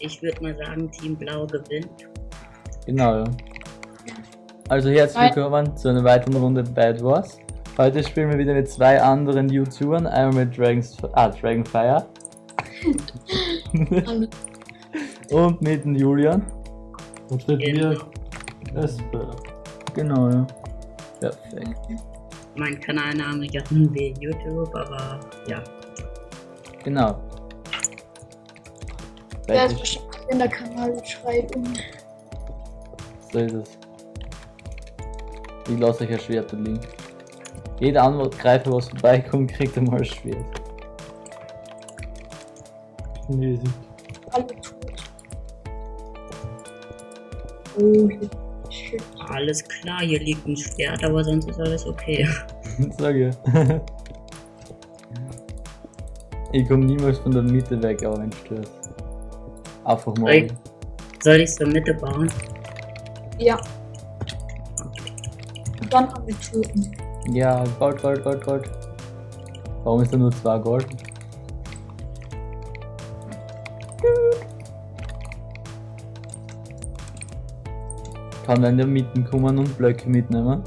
Ich würde mal sagen, Team Blau gewinnt. Genau, ja. Also herzlich willkommen zu einer weiteren Runde Bad Wars. Heute spielen wir wieder mit zwei anderen YouTubern, einmal mit Dragons, ah, Dragonfire und mit dem Julian. Und mit Genau. mir Esper. Genau, ja. Perfekt. Mein Kanalname Jochen wie YouTube, aber ja. Genau. Wer ist bestimmt in der Kanalbeschreibung. So ist es. Ich lasse euch ein Schwert liegen. Jeder Angreifer, was vorbeikommt, kriegt einmal ein Schwert. Mäßig. Alle tot. Oh, hier. Shit. Alles klar, hier liegt ein Schwert, aber sonst ist alles okay. Sag ja. ich komme niemals von der Mitte weg, aber wenn du störst. Einfach mal. Ey. Soll ich zur Mitte bauen? Ja. Und dann haben wir Toten. Ja, Gold, Gold, Gold, Gold. Warum ist da nur zwei Gold? Kann man in der Mitte kommen und Blöcke mitnehmen?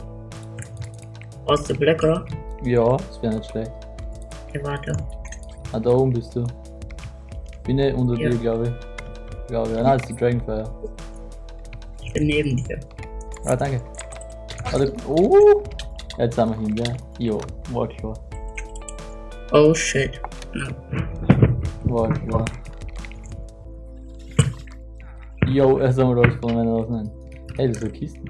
Aus der Blöcke? Ja, das wäre nicht schlecht. Ja, warte. Ah, da oben bist du. Bin ich unter Ja. dir, glaube ich. Glaube ich. Nein, das ist die Dragonfire. Ich bin neben dir. Ah, danke. Warte. Oh! Jetzt sind wir hin, gell? Jo, war klar. Oh shit. No. War klar. Jo, erst einmal alles von meiner auseinander. Hey, das sind Kisten.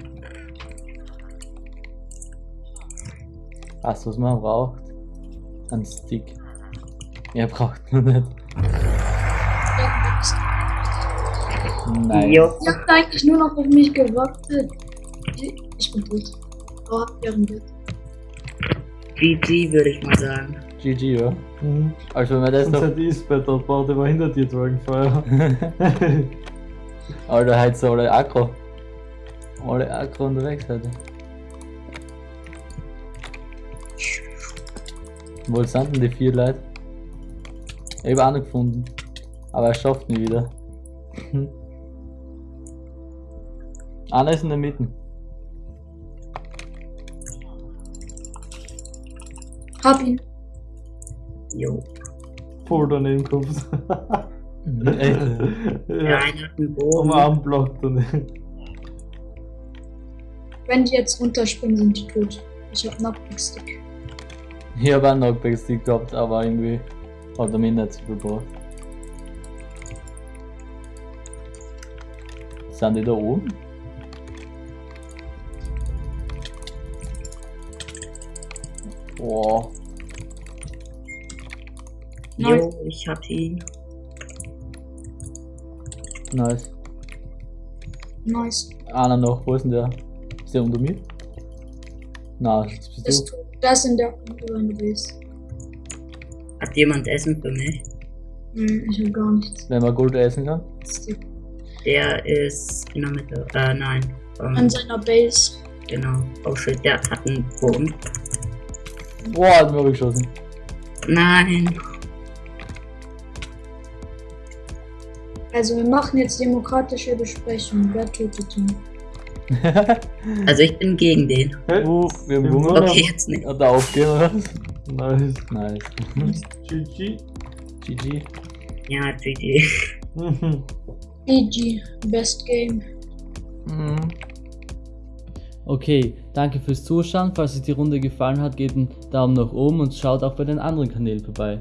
Weißt du, was man braucht? Ein Stick. Mehr braucht man nicht. Nein. Jo. Ihr habt eigentlich nur noch auf mich gewartet. Ich- Ich bin tot. Oh, ihren Bett. GG würde ich mal sagen. GG, ja. Mhm. Also, wenn wir das Und noch. dort baut, der war hinter dir Dragonfire. Alter, heute sind alle aggro. Alle aggro unterwegs heute. Wo sind denn die vier Leute? Ich hab auch noch gefunden. Aber er schafft nie wieder. Einer ist in der Mitte. Hab ihn. Jo. Voll daneben kommt. Echt? Der ja, am Bogen. Armblock daneben. Wenn die jetzt runterspringen, sind die tot. Ich hab einen Stick. Ich hab auch einen Knockback-Stick gehabt, aber irgendwie hat er mich nicht so gebracht. Sind die da oben? Boah. Jo, ich hab ihn. Nice. Nice. Einer noch, wo ist denn der? Ist der unter mir? Na, das bist Ist du. tot. Da ist in der gewesen. Hat jemand Essen für mich? Hm, ich hab gar nichts. Wenn man Gold essen kann. Der ist in der Mitte. Äh, nein. Ähm, An seiner Base. genau. Oh shit, der hat einen Bogen. Boah, hat mir geschossen. Nein. Also wir machen jetzt demokratische Besprechung. Wer tötet ihn? Also ich bin gegen den. Uh, wir haben Hunger. Okay, jetzt nicht. Hat er aufgehen oder nice. Nice. GG. GG. Ja, GG. Mhm. GG. Best Game. Mhm. Okay, danke fürs Zuschauen. Falls euch die Runde gefallen hat, gebt einen Daumen nach oben und schaut auch bei den anderen Kanälen vorbei.